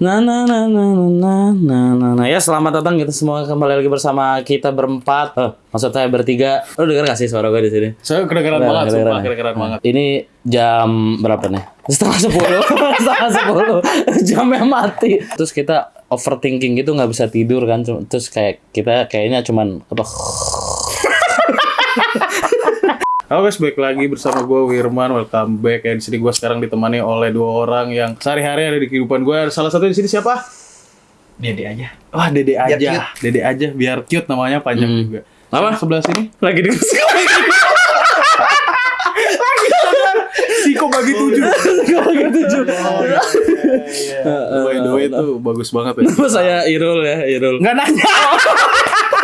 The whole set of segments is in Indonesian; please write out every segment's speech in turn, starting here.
Na na na na na na na na ya selamat datang kita semua kembali lagi bersama kita berempat. Oh, maksud saya bertiga. Lu denger gak sih suara gue di sini? Saya kedengeran banget, sumpah kedengeran. kedengeran banget. Ini jam berapa nih? Setengah sepuluh, setengah sepuluh. Jamnya mati. Terus kita overthinking gitu nggak bisa tidur kan? Terus kayak kita kayaknya cuman apa? Halo guys, balik lagi bersama gue Wirman. Welcome back. Ya di sini gue sekarang ditemani oleh dua orang yang sehari-hari ada di kehidupan gue. Ada Salah satu di sini siapa? Dede aja. Wah, Dede Biar aja. Dede aja biar cute namanya panjang juga. Apa? Sebelah sini. Lagi di Siko bagi tujuh. lagi tujuh. By the way itu bagus banget ya. Nama saya Irul ya, Irul. Nggak nanya.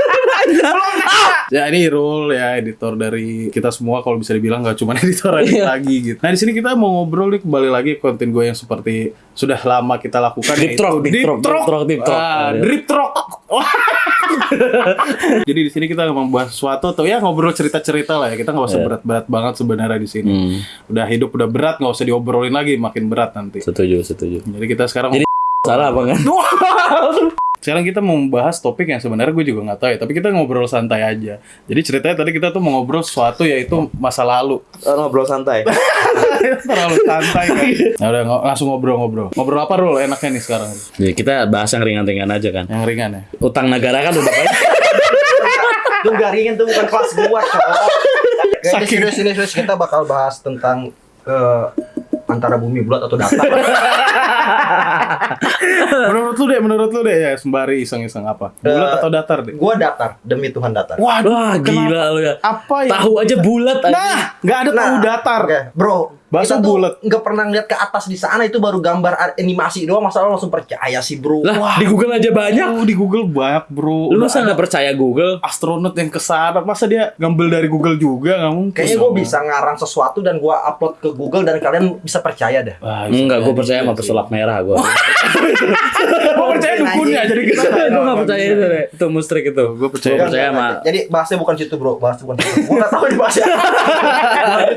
Ya ini Irul ya editor dari kita semua kalau bisa dibilang nggak cuma editor edit Iya. lagi gitu. Nah di sini kita mau ngobrol nih kembali lagi konten gue yang seperti sudah lama kita lakukan Deep yaitu Talk, Deep Talk, Deep Talk, Deep Talk. Ah, Drip Talk. Jadi di sini kita membahas sesuatu atau ya ngobrol cerita-cerita lah ya. Kita nggak usah Iya. berat-berat banget sebenarnya di sini. Hmm, Udah hidup udah berat nggak usah diobrolin lagi makin berat nanti. setuju, setuju. Jadi kita sekarang Jadi- Salah apa kan? Sekarang kita mau membahas topik yang sebenarnya gue juga nggak tahu ya, tapi kita ngobrol santai aja. Jadi ceritanya tadi kita tuh mau ngobrol sesuatu yaitu masa lalu. ngobrol santai. Terlalu santai kan. Nah, udah langsung ngobrol-ngobrol. Ngobrol apa Rul enaknya nih sekarang? Jadi kita bahas yang ringan-ringan aja kan. Yang ringan ya. Utang negara kan udah banyak. Tuh garingin tuh bukan kelas gua, cowok. Saking- serius kita bakal bahas tentang eh, antara bumi bulat atau datar. menurut lu deh, menurut lu deh ya sembari iseng-iseng apa? Bulat Eh, atau datar deh? gua datar, demi Tuhan datar. Waduh, Wah, gila lu ya. apa ya? Tahu aja bulat aja. Nah, nggak ada tahu datar. Oke, bro. Bakso kita tuh bulat. nggak pernah ngeliat ke atas di sana itu baru gambar animasi doang masa lo langsung percaya sih bro Lah, di Google aja banyak. Oh, di Google banyak bro. Lu masa nggak percaya Google? astronot yang ke sana masa dia ngambil dari Google juga nggak mungkin kayaknya gue bisa ngarang sesuatu dan gua upload ke Google dan kalian bisa percaya dah Wah, Enggak, gue percaya sama pesulap merah gue. Gue percaya dukunnya jadi kita Gue nggak percaya itu deh. Itu mustrik itu. Gue percaya. Gua percaya sama. jadi bahasnya bukan situ bro bahas bukan situ gue nggak tahu di bahasnya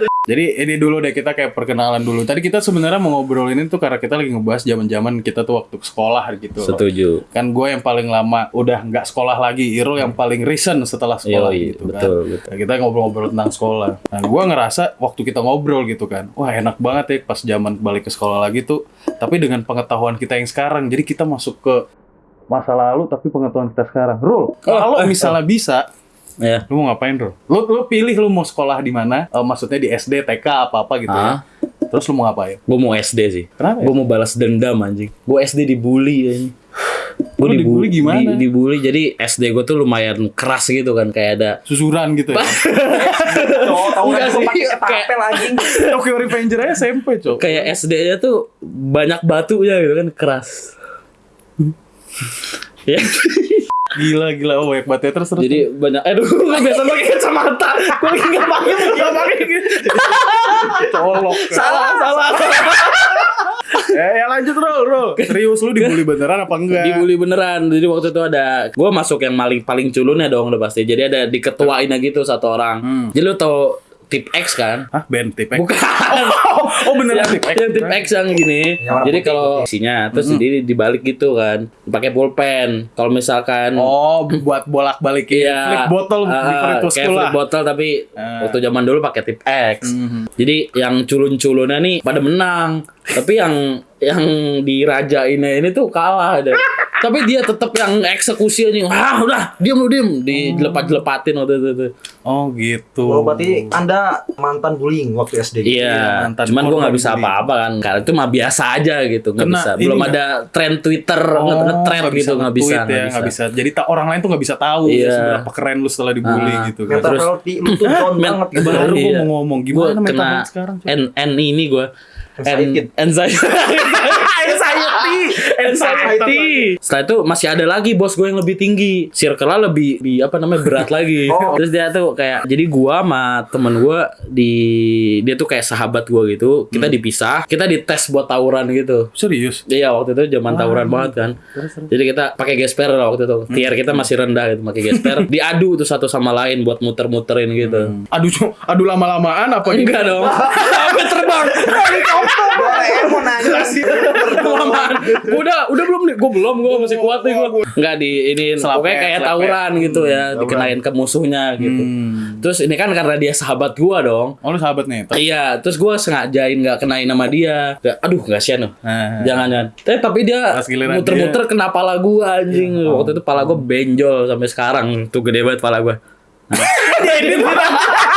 Jadi ini dulu deh kita kayak perkenalan dulu. Tadi kita sebenarnya mau ngobrolin itu karena kita lagi ngebahas zaman-zaman kita tuh waktu sekolah gitu. loh. Setuju. Kan gue yang paling lama udah nggak sekolah lagi. Irul yang paling recent setelah sekolah Yoi, gitu kan. betul, betul. Nah, kita ngobrol-ngobrol tentang sekolah. Nah, gue ngerasa waktu kita ngobrol gitu kan, wah enak banget ya pas zaman balik ke sekolah lagi tuh. Tapi dengan pengetahuan kita yang sekarang, jadi kita masuk ke masa lalu tapi pengetahuan kita sekarang. Rul, kalau misalnya bisa, Ya. lu mau ngapain Rul? Lu, lu pilih lu mau sekolah di mana? Eh, maksudnya di SD, TK, apa-apa gitu Ah. ya. Terus lu mau ngapain? Gue mau SD sih. Kenapa ya? Gue mau balas dendam anjing. Gue SD dibully anjing. Gue Lu dibully gimana? Di, dibully jadi SD gue tuh lumayan keras gitu kan kayak ada Susuran gitu ya. Enggak kan gue sih, pakai kayak- ketapel anjing Tokyo Revenger aja SMP, Cok. kayak SD-nya tuh banyak batunya gitu kan keras. ya. Gila, gila. Oh, banyak banget ya. Terus, terus. Jadi banyak aduh gue biasa pakai kacamata. Gue lagi enggak pakai enggak pakai. colok. Salah, salah. Eh, ya lanjut, Rul, Rul. Serius, lu dibully beneran apa enggak? Dibully beneran. Jadi waktu itu ada gue masuk yang paling paling culunnya dong udah pasti. Jadi ada diketuain gitu satu orang. Hmm. Jadi lu tau tip X kan? Hah, band tip Bukan. Oh, oh beneran yang, tip X. yang tip X yang gini. Yang Jadi kalau isinya terus di dibalik gitu kan. Pakai pulpen. Kalau misalkan Oh, buat bolak-balikin Iya, flip free to kayak flip lah. bottle tapi Ah. waktu zaman dulu pakai tip X. Mhm. Jadi yang culun-culunnya nih pada menang, tapi yang yang dirajainnya ini tuh kalah deh. Tapi dia tetap yang eksekusi aja. Ah, udah, diam lu diam, dilepat-lepatin waktu itu. tuh. Oh, gitu. Oh, berarti Anda mantan bullying waktu SD. Iya, mantan cuman gue nggak bisa apa-apa kan, karena itu mah biasa aja gitu, nggak bisa. ini Belum nggak? ada tren Twitter, Oh, nge-trend nggak gitu, nggak bisa, nge-tweet ya, nggak bisa. Jadi orang lain tuh nggak bisa tahu Iya. ya, seberapa keren lu setelah dibully Ah. gitu kan. Terus- lu tuh banget gitu. Baru Iya. gue mau ngomong Gue gimana mental sekarang. N, N ini gue. Anxiety. anxiety. Anxiety. Setelah itu masih ada lagi bos gue yang lebih tinggi. Circle-nya lebih di apa namanya berat lagi. Oh. Terus dia tuh kayak jadi gua sama temen gua di dia tuh kayak sahabat gua gitu. Kita dipisah, kita dites buat tawuran gitu. Serius. Iya waktu itu zaman tawuran banget kan. Jadi kita pakai gesper lah waktu itu. Tier kita masih rendah gitu pakai gesper. Diadu tuh satu sama lain buat muter-muterin gitu. Aduh, cu- aduh lama-lamaan apa Enggak dong. Aja. Kelamaan. Gua udah udah belum nih? Gue belum, gue masih kuat nih gue. Enggak di ini pokoknya kayak tawuran gitu ya, dikenain ke musuhnya gitu. Hmm. Terus ini kan karena dia sahabat gua dong. Oh lu sahabat nih. Iya, terus gua sengajain nggak kenain nama dia. Aduh, kasihan loh. Nah. Jangan jangan. Tapi, tapi dia muter-muter kena pala gua anjing. Iya. Waktu itu pala gua benjol sampai sekarang. Tuh gede banget pala gua.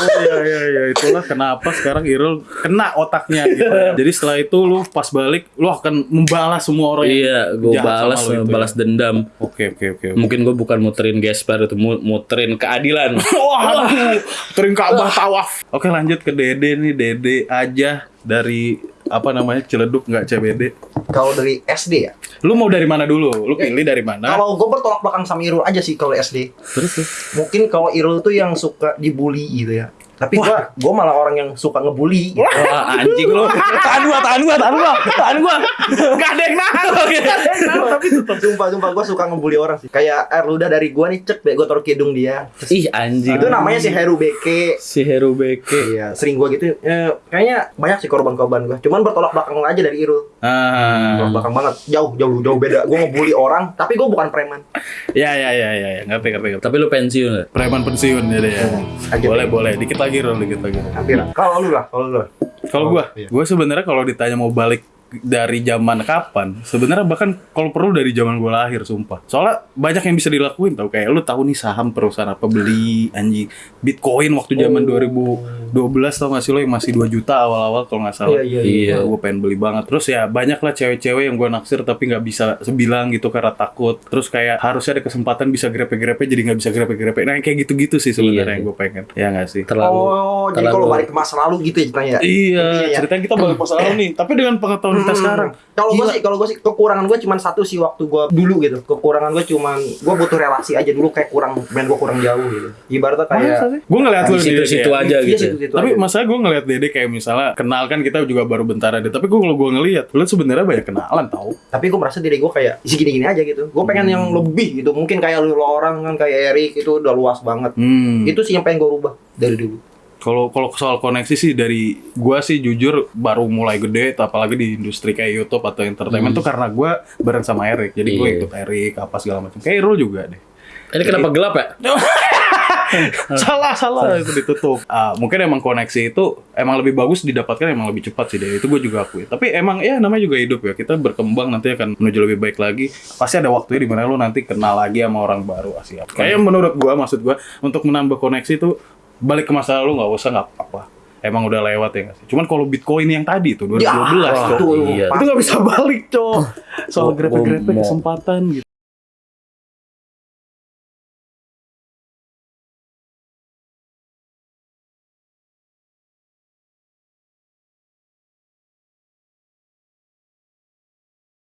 Oh iya iya iya itulah kenapa sekarang Irul kena otaknya gitu. Jadi setelah itu lu pas balik lu akan membalas semua orang Iya, sama balas itu balas ya. dendam. Oke oke oke. Mungkin gua bukan muterin gesper itu mu- muterin keadilan. Wah, aduh, tering Ka'bah tawaf. Oke lanjut ke Dede nih, Dede aja dari apa namanya Ciledug nggak CBD. Kalau dari SD ya. Lu mau dari mana dulu? Lu pilih dari mana? Kalau gue bertolak belakang sama Irul aja sih kalau SD. Terus. Mungkin kalau Irul tuh yang suka dibully gitu ya. Tapi gua gua malah orang yang suka ngebully. gitu. Wah, anjing lu. Tahan gua, tahan gua, tahan gua, tahan gua. Enggak ada yang nahan. Tapi tetap sumpah sumpah gua suka ngebully orang sih. Kayak air ludah dari gua nih cek deh gua taruh ke hidung dia. Ih, anjing. Itu namanya si Heru Beke. si Heru Beke. Iya, sering gua gitu. Eh, kayaknya banyak sih korban-korban gua. Cuman bertolak belakang aja dari Irul. Ah. Bertolak belakang banget. Jauh, jauh, jauh beda. Gua ngebully orang, tapi gua bukan preman. Ya ya ya ya, ya. ngerti ngerti. Tapi lu pensiun nggak? Preman pensiun jadi ya. Aja. Boleh boleh, dikit lagi Rul, dikit lagi. Hampir. Kalau lu lah, kalau lu. Kalau gua, iya. gua sebenarnya kalau ditanya mau balik dari zaman kapan, sebenarnya bahkan kalau perlu dari zaman gua lahir, sumpah. Soalnya banyak yang bisa dilakuin tau kayak lu tahu nih saham perusahaan apa beli anjing Bitcoin waktu zaman 2012 tau gak sih lo yang masih 2 juta awal-awal kalau nggak salah. Iya, iya, iya. gue pengen beli banget. Terus ya banyak lah cewek-cewek yang gue naksir tapi nggak bisa sebilang gitu karena takut. Terus kayak harusnya ada kesempatan bisa grepe-grepe jadi nggak bisa grepe-grepe. Nah kayak gitu-gitu sih sebenarnya Iya, yang gue pengen. Ya nggak sih? Terlalu oh, jadi terlalu- kalau balik ke masa lalu gitu ya ceritanya ya. Iya, Iya. ceritanya kita balik masa lalu nih. Tapi dengan pengetahuan kita Hmm. sekarang. Kalau gue sih, kalau gue sih kekurangan gue cuma satu sih waktu gue dulu gitu. Kekurangan gue cuma gue butuh relasi aja dulu kayak kurang, main gue kurang jauh gitu. Ibaratnya kayak Gue ngeliat lu di situ-situ Dede. aja Iya, gitu. situ-situ Tapi aja. masalah gue ngeliat Dede kayak misalnya kenal kan kita juga baru bentar ada. Tapi gue kalau gue ngeliat, lu sebenarnya banyak kenalan tau. tapi gue merasa diri gue kayak segini-gini aja gitu. Gue pengen yang lebih gitu. Mungkin kayak lu orang kan kayak Erik itu udah luas banget. Hmm. Itu sih yang pengen gue rubah dari dulu. Kalau kalau soal koneksi sih dari gua sih jujur baru mulai gede apalagi di industri kayak YouTube atau entertainment tuh karena gua bareng sama Erik. Jadi gue Iya. ikut Erik apa segala macam. Kayak Irul juga deh. Ini kenapa gelap ya? salah salah itu ditutup. Ah, mungkin emang koneksi itu emang lebih bagus didapatkan emang lebih cepat sih deh. Itu gue juga akui. Tapi emang ya namanya juga hidup ya. Kita berkembang nanti akan menuju lebih baik lagi. Pasti ada waktunya di mana lu nanti kenal lagi sama orang baru. Ah, siap. Kayak menurut gua maksud gua untuk menambah koneksi itu balik ke masa lalu nggak usah nggak apa-apa. Emang udah lewat ya sih? Cuman kalau Bitcoin yang tadi tuh 2012 Ya, itu iya. Itu nggak bisa balik, Cok. Soal grepe-grepe kesempatan gitu.